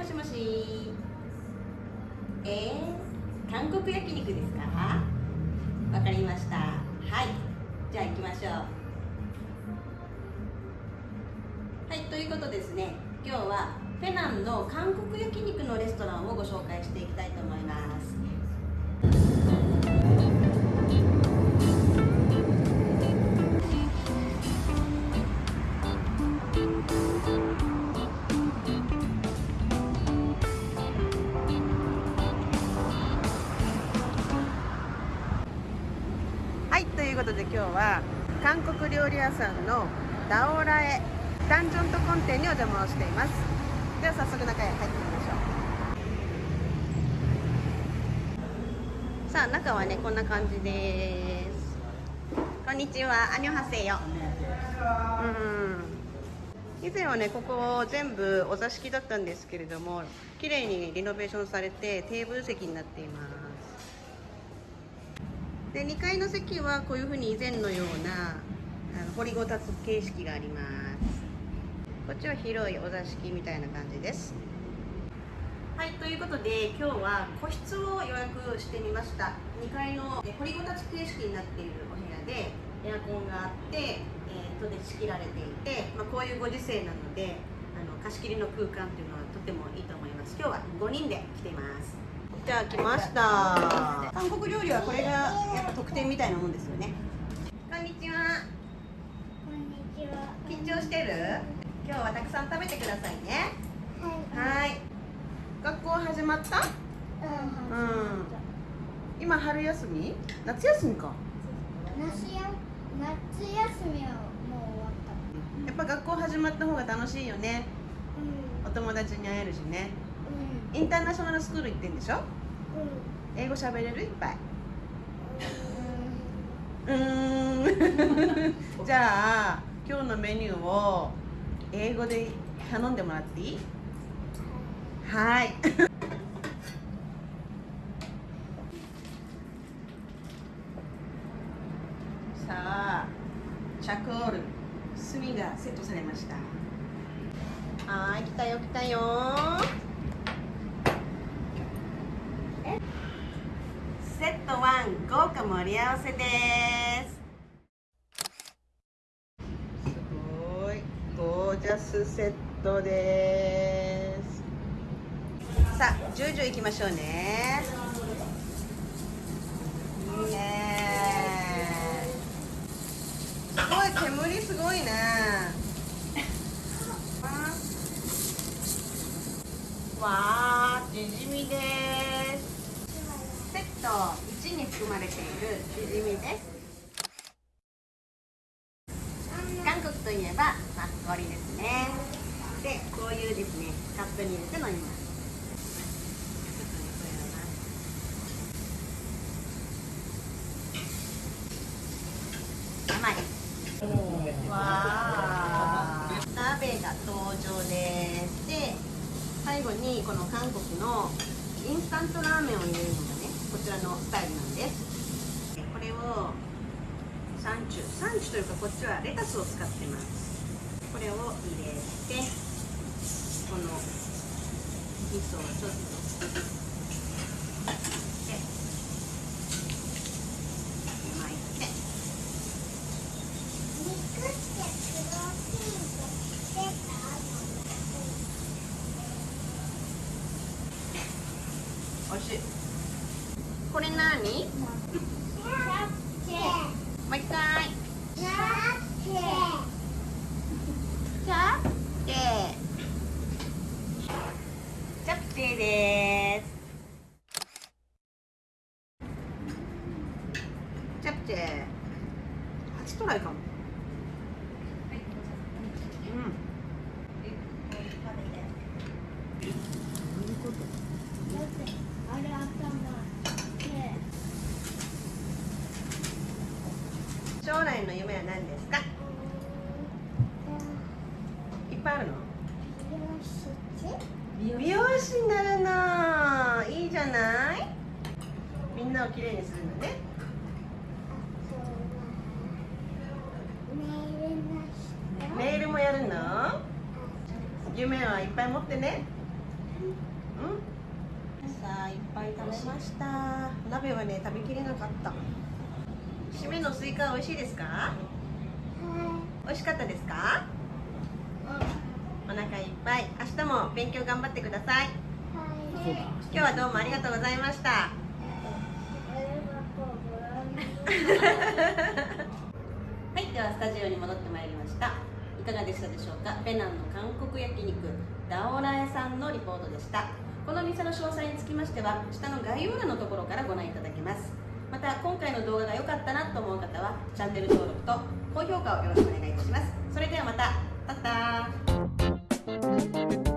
もしもし。えー、韓国焼肉ですか？わかりました。はい。じゃあ行きましょう。はいということですね。今日はフェナンの韓国焼肉のレストランをご紹介していきたいと思います。ことで今日は韓国料理屋さんのダオラエダンジョントコン店にお邪魔をしています。では早速中へ入ってみましょう。さあ中はねこんな感じです。こんにちは。アニョハセヨうん。以前はねここ全部お座敷だったんですけれども綺麗にリノベーションされてテーブル席になっています。で2階の席はこういうふうに以前のようなあの掘りごたつ形式があります。こっちは広いお座敷みたいな感じです。はいということで今日は個室を予約してみました。2階の掘りごたつ形式になっているお部屋でエアコンがあって、えー、戸で仕切られていて、まあ、こういうご時世なのであの貸し切りの空間っていうのはとてもいいと思います。今日は5人で来ています。じゃあ来ました韓国料理はこれがやっぱ特典みたいなもんですよねこんにちはこんにちは。緊張してる？今日はたくさん食べてくださいねはい。はい学校始まった？うん。うん今春休み？夏休みか夏や夏休みはもう終わった。やっぱ学校始まった方が楽しいよねうお友達に会えるしねん。うん。インターナショナルスクール行ってんでしょ？うん。英語喋れる？いっぱい。うん。じゃあ今日のメニューを英語で頼んでもらっていい？はい。さあチャコール炭がセットされました。はーい来たよ来たよセット1豪華盛り合わせです。すごいゴージャスセットです。さあジュージュー行きましょうね。いいねすごい煙すごいね。わーチヂミですセット1に含まれているチヂミです韓国といえばマッコリですねでこういうですねカップに入れて飲みます甘い。わあ鍋が登場ですで最後にこの韓国のインスタントラーメンを入れるのがこちらのスタイルなんです。これをサンチュサンチュというかこっちはレタスを使ってます。これを入れてこの味噌をちょっとで巻いて。おいしいこれ何？チャプチェもう一回。チャプチェチャプチェチャプチェですチャプチェ初トライかも。うんあれ頭で将来の夢は何ですか？いっぱいあるの？美容師？になるの。いいじゃない？みんなをきれいにするのね。メールもやるの？夢はいっぱい持ってね。うん。さあいっぱい食べました。鍋はね食べきれなかった締めのスイカは美味しいですか？は美味しかったですか？お腹いっぱい。明日も勉強頑張ってください。い。はい今日はどうもありがとうございました。はい、ではスタジオに戻ってまいりました。いかがでしたでしょうか？ペナンの韓国焼肉ダオラエさんのリポートでした。この店の詳細につきましては下の概要欄のところからご覧いただけますまた今回の動画が良かったなと思う方はチャンネル登録と高評価をよろしくお願いいたします。それではまた。バッター